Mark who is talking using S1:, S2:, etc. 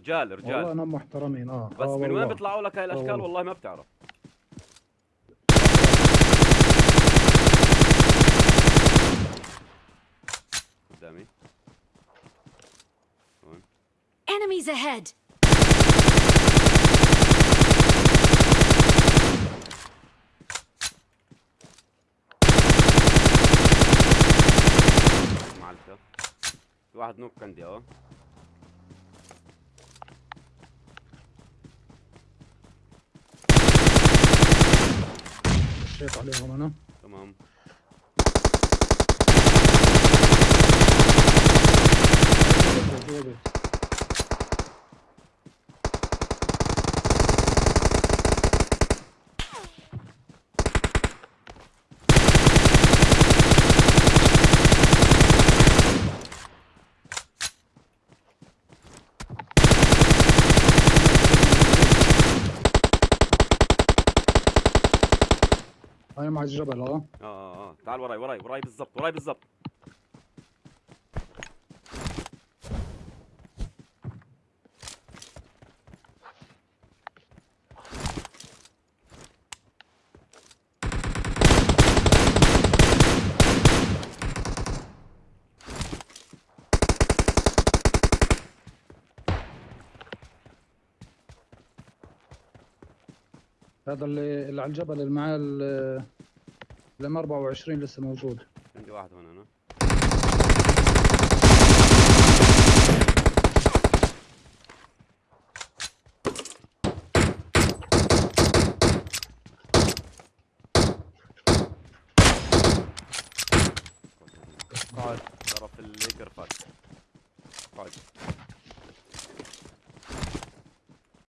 S1: رجال
S2: والله
S1: رجال
S2: انهم محترمين. آه.
S1: بس
S2: آه
S1: من وين
S2: والله.
S1: بيطلعوا لك هاي الأشكال؟
S2: والله.
S1: والله ما بتعرف. قدامي. هون
S3: Enemies ahead!
S1: واحد نوك عندي آه.
S2: Şey yapalım onu. Tamam. هاي مع الجبل
S1: آه آه آه. تعال وراي وراي وراي بالضبط وراي بالضبط.
S2: هذا اللي, على الجبل اللي معاه الام 24 لسه موجود.
S1: عندي واحد هون أنا. قاعد. طرف القرفة قاعد.